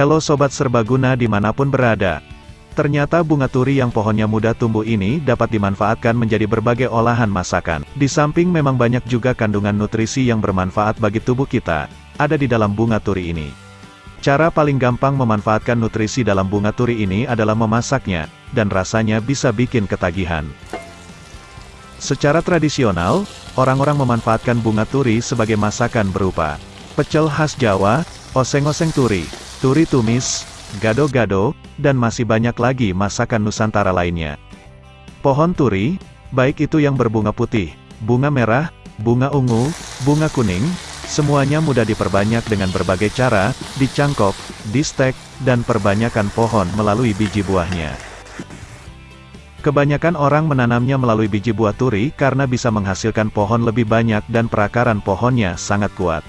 Halo Sobat Serbaguna di mana pun berada. Ternyata bunga turi yang pohonnya mudah tumbuh ini dapat dimanfaatkan menjadi berbagai olahan masakan. Di samping memang banyak juga kandungan nutrisi yang bermanfaat bagi tubuh kita, ada di dalam bunga turi ini. Cara paling gampang memanfaatkan nutrisi dalam bunga turi ini adalah memasaknya, dan rasanya bisa bikin ketagihan. Secara tradisional, orang-orang memanfaatkan bunga turi sebagai masakan berupa pecel khas Jawa, oseng-oseng turi, turi tumis, gado-gado, dan masih banyak lagi masakan Nusantara lainnya. Pohon turi, baik itu yang berbunga putih, bunga merah, bunga ungu, bunga kuning, semuanya mudah diperbanyak dengan berbagai cara, dicangkok, distek, dan perbanyakan pohon melalui biji buahnya. Kebanyakan orang menanamnya melalui biji buah turi karena bisa menghasilkan pohon lebih banyak dan perakaran pohonnya sangat kuat.